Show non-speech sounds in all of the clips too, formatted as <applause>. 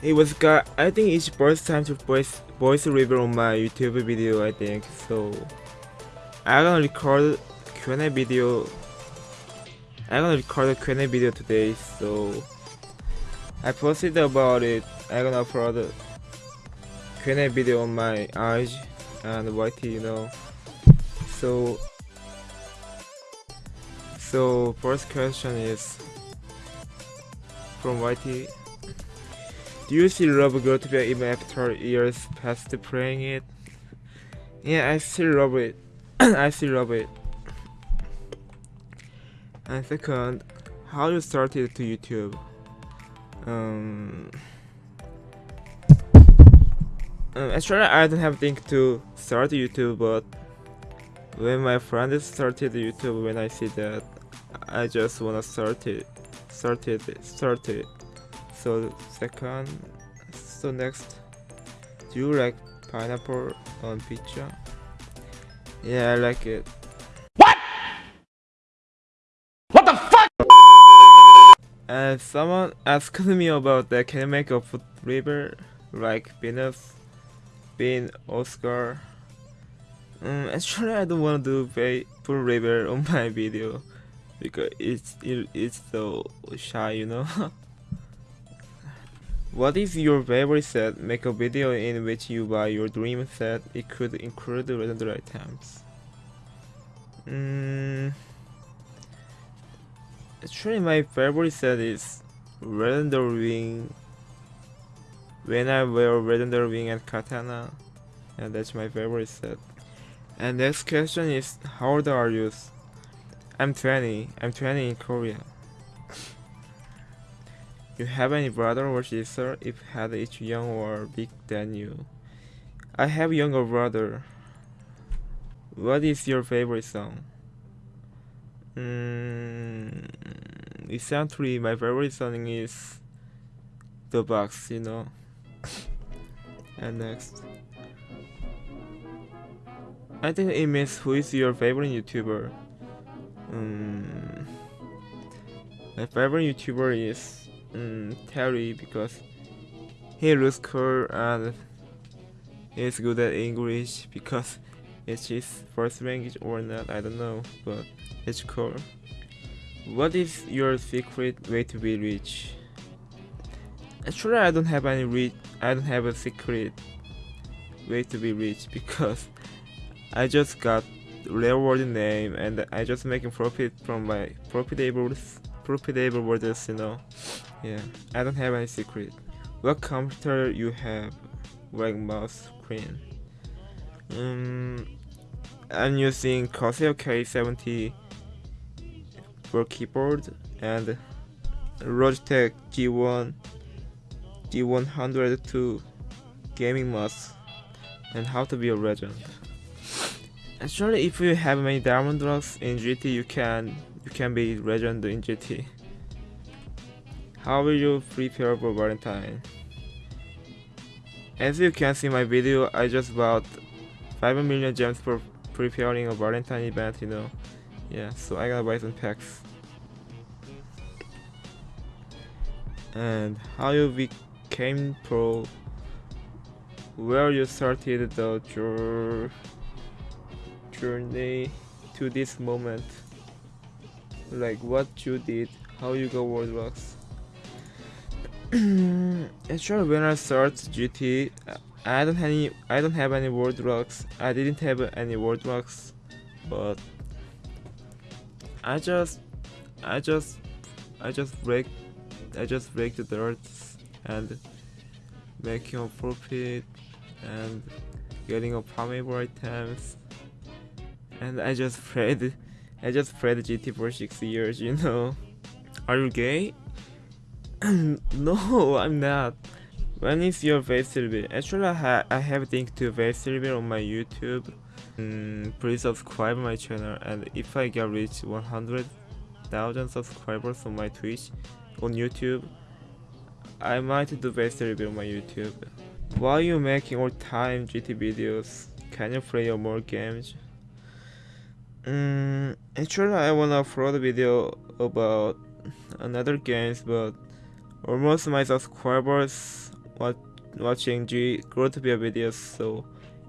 Hey what's got I think it's first time to voice voice review on my YouTube video I think so. I'm gonna record Q&A video. I'm gonna record a Q&A video today so. I posted about it. I'm gonna upload Q&A video on my IG and YT you know. So. So first question is from YT do you still love be even after years past playing it? Yeah, I still love it. <coughs> I still love it. And second, how you started to YouTube? Um, um, actually, I don't have think to start YouTube, but when my friend started YouTube, when I see that, I just wanna start it, start it, start it so second so next do you like pineapple on pizza? Yeah i like it. What? What the fuck? And someone asked <laughs> me about that can you make a food river like Venus Bean Oscar? Um, actually I don't want to do full river on <laughs> my video because it's it, it's so shy you know <laughs> What is your favorite set? Make a video in which you buy your dream set. It could include the legendary items. Mm, actually, my favorite set is legendary wing. When I wear legendary wing and katana, and that's my favorite set. And next question is, how old are you? I'm 20. I'm 20 in Korea. You have any brother or sister? If had each young or big than you? I have younger brother. What is your favorite song? Mm, recently, my favorite song is The Box, you know. <laughs> and next. I think it means who is your favorite YouTuber? Um, my favorite YouTuber is mm, Terry because he looks cool and he's good at English because it's his first language or not, I don't know, but it's cool. What is your secret way to be rich? Actually, I don't have any rich. I don't have a secret way to be rich <laughs> because I just got reward name and I just making profit from my profitable profitable words, you know. Yeah, I don't have any secret. What computer you have? Like mouse screen. Um, I'm using Corsair K70 for keyboard and Logitech G1 G102 gaming mouse and how to be a legend. Actually, if you have many diamond rocks in GT, you can you can be legend in GT. How will you prepare for Valentine? As you can see my video, I just bought 5 million gems for preparing a Valentine event, you know. Yeah, so I gotta buy some packs. And how you became pro, where you started the journey to this moment. Like what you did, how you got world rocks. Actually, when I start GT, I don't have any. I don't have any world rocks. I didn't have any world rocks, but I just, I just, I just break, I just break the dirt and making a profit and getting a farmable items, and I just <laughs> played, I just played GT for six years. You know, are you gay? <coughs> no, I'm not. When is your face reveal? Actually, I, ha I have linked to face reveal on my YouTube. Mm, please subscribe my channel and if I get reach 100,000 subscribers on my Twitch, on YouTube, I might do face reveal on my YouTube. Why you making all time GT videos? Can you play more games? Mm, actually, I wanna upload a video about another games, but Almost my subscribers watch, watching G Growtopia videos. So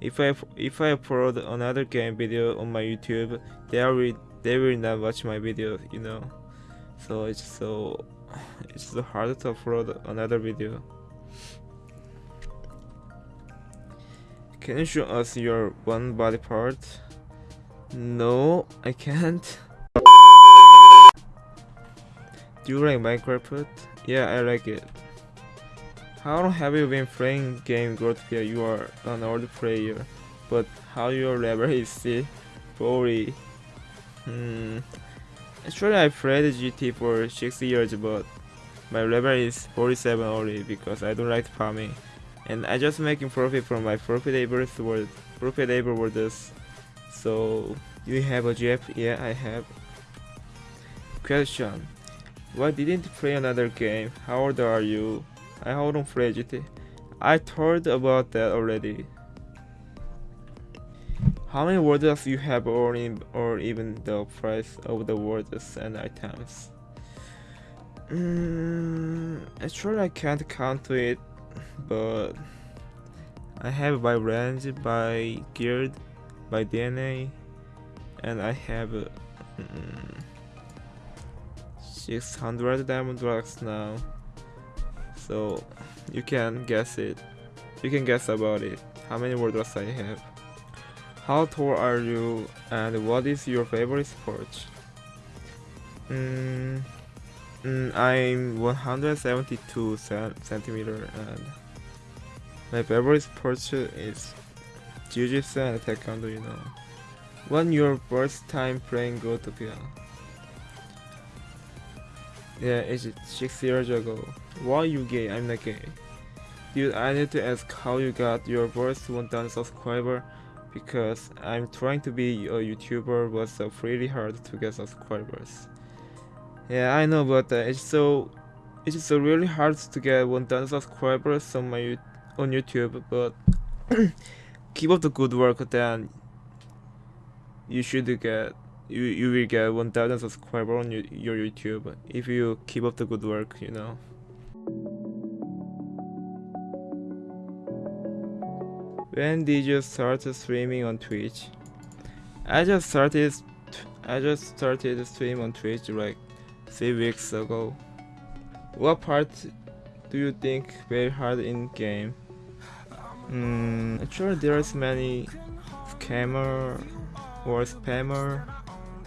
if I if I upload another game video on my YouTube, they will they will not watch my video. You know, so it's so it's so hard to upload another video. Can you show us your one body part? No, I can't. Do you like Minecraft? Yeah, I like it. How long have you been playing game Growtopia? You are an old player, but how your level is still 40. Hmm. Actually, I played GT for 6 years, but my level is 47 only because I don't like farming and I just making profit from my profitable word profitable words. So you have a GF? Yeah, I have. Question: Why didn't play another game? How old are you? I don't play GT. I told about that already. How many words you have or, in, or even the price of the words and items? Mm, actually I can't count it but I have by range, by guild, by DNA, and I have mm, 600 diamond rocks now. So you can guess it. You can guess about it. How many world rocks I have. How tall are you and what is your favorite sport? Mm, mm, I'm 172 centimeter and my favorite sport is Jiu-Jitsu and Taekwondo, you know. When your first time playing Growtopia? Yeah, it's six years ago. Why you gay? I'm not gay. Dude, I need to ask how you got your first 1000 subscriber because I'm trying to be a YouTuber but it's really hard to get subscribers. Yeah, I know, but uh, it's so it's so really hard to get 1000 subscribers on my on YouTube, but <clears throat> keep up the good work. Then you should get you you will get 1,000 subscribers on your, YouTube if you keep up the good work. You know. When did you start streaming on Twitch? I just started I just started stream on Twitch like three weeks ago. What part do you think very hard in game? Mm, actually, there's many scammer or spammer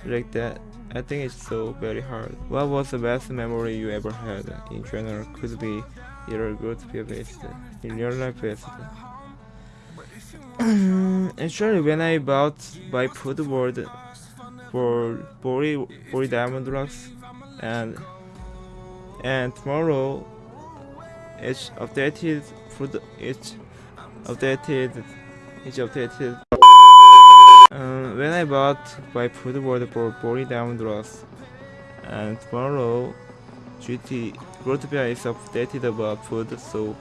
like that. I think it's so very hard. What was the best memory you ever had? In general, could be either good based, in your life actually, <clears throat> when I bought by food board for 40, 40 diamond rocks and and tomorrow it's updated food it's updated it's updated when I bought food board for 40 diamond rocks and tomorrow GT Growtopia is updated about food so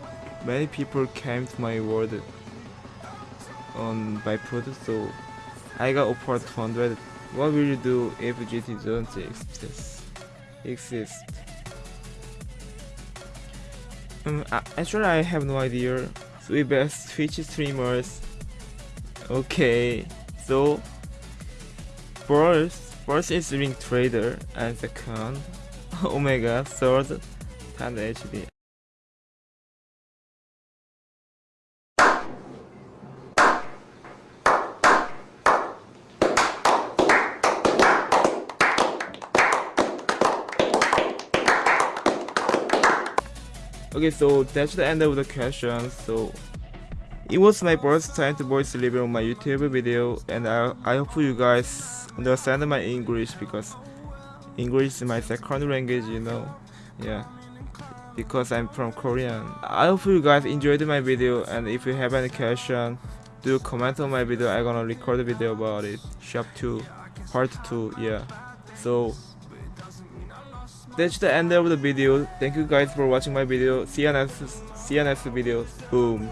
many people came to my world on by food so I got offered 200 what will you do if GT doesn't exist? Exist. Um, actually I have no idea. Three best Twitch streamers. Okay, so first, first is Ring Trader, and second, <laughs> Omega, third, and HD. Okay, so that's the end of the question. So it was my first time to voice deliver on my YouTube video, and I, I hope you guys understand my English because English is my second language, you know. Yeah, because I'm from Korean. I hope you guys enjoyed my video, and if you have any question, do comment on my video. I'm gonna record a video about it. Shop 2, part 2, yeah. So that's the end of the video. Thank you guys for watching my video. See you next see you next video. Boom.